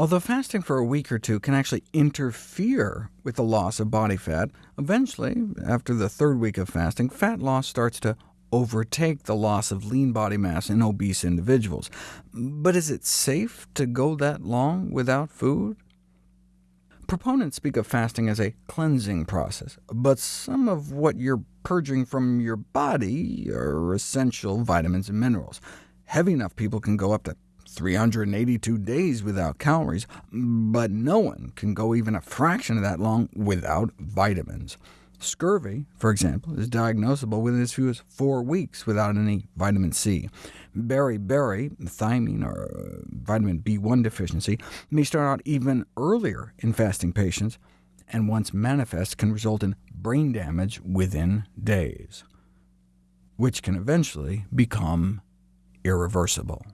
Although fasting for a week or two can actually interfere with the loss of body fat, eventually, after the third week of fasting, fat loss starts to overtake the loss of lean body mass in obese individuals. But is it safe to go that long without food? Proponents speak of fasting as a cleansing process, but some of what you're purging from your body are essential vitamins and minerals. Heavy enough people can go up to 382 days without calories, but no one can go even a fraction of that long without vitamins. Scurvy, for example, is diagnosable within as few as four weeks without any vitamin C. Beriberi, thiamine, or uh, vitamin B1 deficiency, may start out even earlier in fasting patients, and once manifest can result in brain damage within days, which can eventually become irreversible.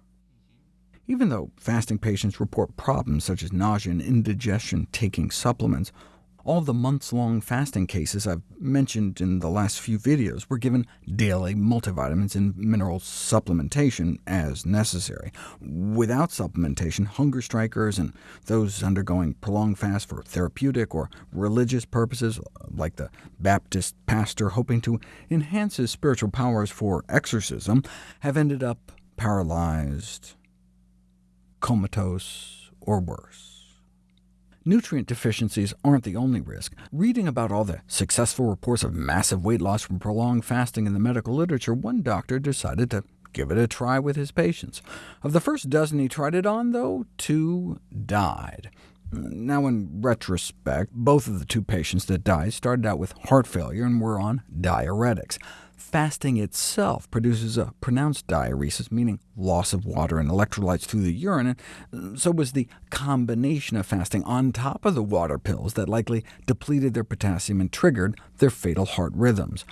Even though fasting patients report problems such as nausea and indigestion taking supplements, all the months-long fasting cases I've mentioned in the last few videos were given daily multivitamins and mineral supplementation as necessary. Without supplementation, hunger strikers and those undergoing prolonged fast for therapeutic or religious purposes, like the Baptist pastor hoping to enhance his spiritual powers for exorcism, have ended up paralyzed, comatose, or worse. Nutrient deficiencies aren't the only risk. Reading about all the successful reports of massive weight loss from prolonged fasting in the medical literature, one doctor decided to give it a try with his patients. Of the first dozen he tried it on, though, two died. Now, in retrospect, both of the two patients that died started out with heart failure and were on diuretics. Fasting itself produces a pronounced diuresis, meaning loss of water and electrolytes through the urine, and so was the combination of fasting on top of the water pills that likely depleted their potassium and triggered their fatal heart rhythms.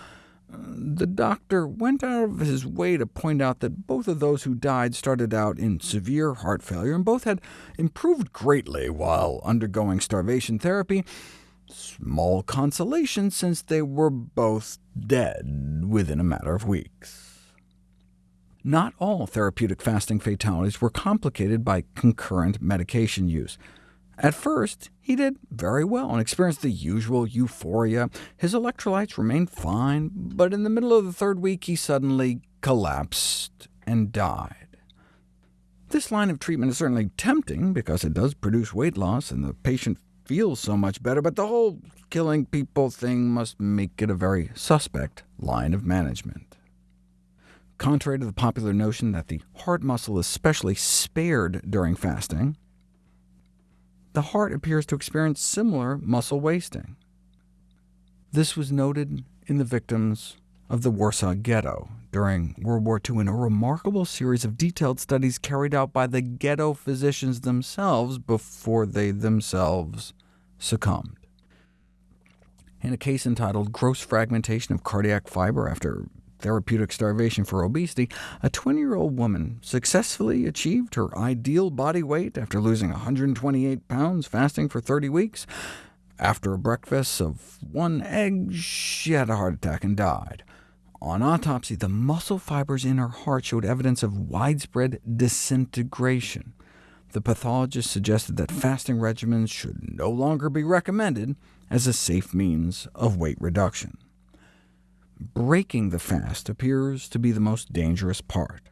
The doctor went out of his way to point out that both of those who died started out in severe heart failure, and both had improved greatly while undergoing starvation therapy, Small consolation, since they were both dead within a matter of weeks. Not all therapeutic fasting fatalities were complicated by concurrent medication use. At first, he did very well and experienced the usual euphoria. His electrolytes remained fine, but in the middle of the third week he suddenly collapsed and died. This line of treatment is certainly tempting, because it does produce weight loss, and the patient feels so much better, but the whole killing people thing must make it a very suspect line of management. Contrary to the popular notion that the heart muscle is specially spared during fasting, the heart appears to experience similar muscle wasting. This was noted in the victims of the Warsaw Ghetto during World War II in a remarkable series of detailed studies carried out by the ghetto physicians themselves before they themselves succumbed. In a case entitled Gross Fragmentation of Cardiac Fiber After Therapeutic Starvation for Obesity, a 20-year-old woman successfully achieved her ideal body weight after losing 128 pounds fasting for 30 weeks. After a breakfast of one egg, she had a heart attack and died. On autopsy, the muscle fibers in her heart showed evidence of widespread disintegration. The pathologist suggested that fasting regimens should no longer be recommended as a safe means of weight reduction. Breaking the fast appears to be the most dangerous part.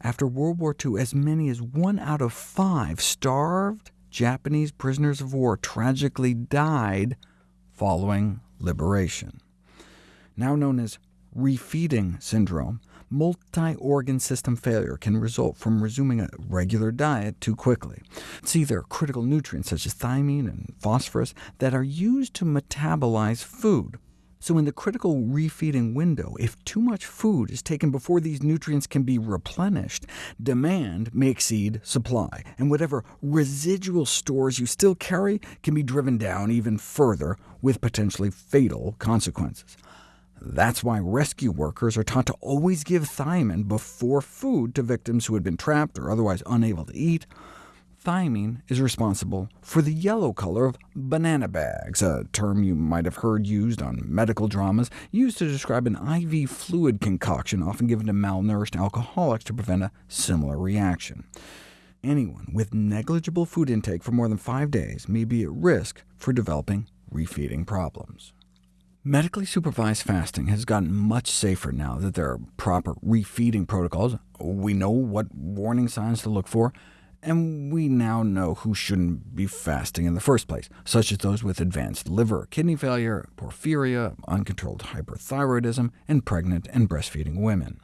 After World War II, as many as one out of five starved Japanese prisoners of war tragically died following liberation. Now known as refeeding syndrome, multi-organ system failure can result from resuming a regular diet too quickly. See, there are critical nutrients such as thiamine and phosphorus that are used to metabolize food. So in the critical refeeding window, if too much food is taken before these nutrients can be replenished, demand may exceed supply, and whatever residual stores you still carry can be driven down even further, with potentially fatal consequences. That's why rescue workers are taught to always give thiamine before food to victims who had been trapped or otherwise unable to eat, Thiamine is responsible for the yellow color of banana bags, a term you might have heard used on medical dramas, used to describe an IV fluid concoction often given to malnourished alcoholics to prevent a similar reaction. anyone with negligible food intake for more than five days may be at risk for developing refeeding problems. Medically supervised fasting has gotten much safer now that there are proper refeeding protocols. We know what warning signs to look for, and we now know who shouldn't be fasting in the first place, such as those with advanced liver kidney failure, porphyria, uncontrolled hyperthyroidism, and pregnant and breastfeeding women.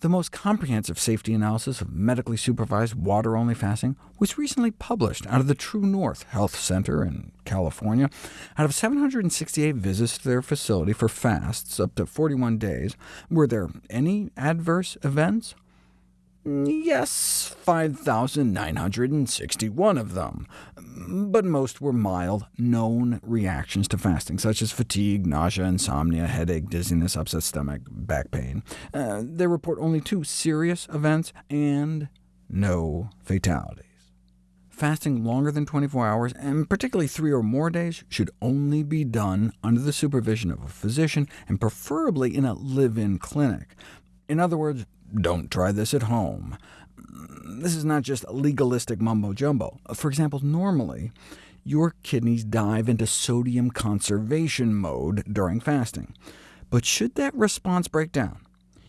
The most comprehensive safety analysis of medically supervised water-only fasting was recently published out of the True North Health Center in California. Out of 768 visits to their facility for fasts up to 41 days, were there any adverse events? Yes, 5,961 of them, but most were mild, known reactions to fasting, such as fatigue, nausea, insomnia, headache, dizziness, upset stomach, back pain. Uh, they report only two serious events and no fatalities. Fasting longer than 24 hours, and particularly three or more days, should only be done under the supervision of a physician, and preferably in a live-in clinic. In other words, don't try this at home. This is not just legalistic mumbo-jumbo. For example, normally, your kidneys dive into sodium conservation mode during fasting. But should that response break down,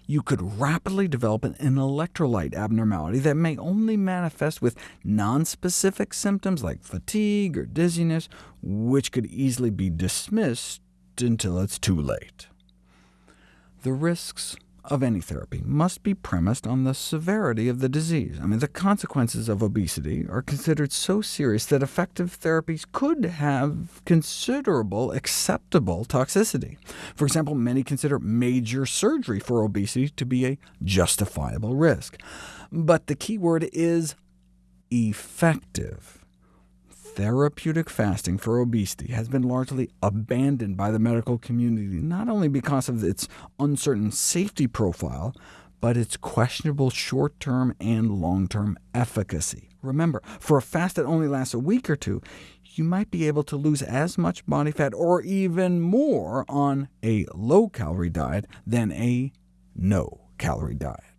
you could rapidly develop an electrolyte abnormality that may only manifest with nonspecific symptoms like fatigue or dizziness, which could easily be dismissed until it's too late. The risks of any therapy must be premised on the severity of the disease. I mean, the consequences of obesity are considered so serious that effective therapies could have considerable acceptable toxicity. For example, many consider major surgery for obesity to be a justifiable risk. But the key word is effective therapeutic fasting for obesity has been largely abandoned by the medical community, not only because of its uncertain safety profile, but its questionable short-term and long-term efficacy. Remember, for a fast that only lasts a week or two, you might be able to lose as much body fat or even more on a low-calorie diet than a no-calorie diet.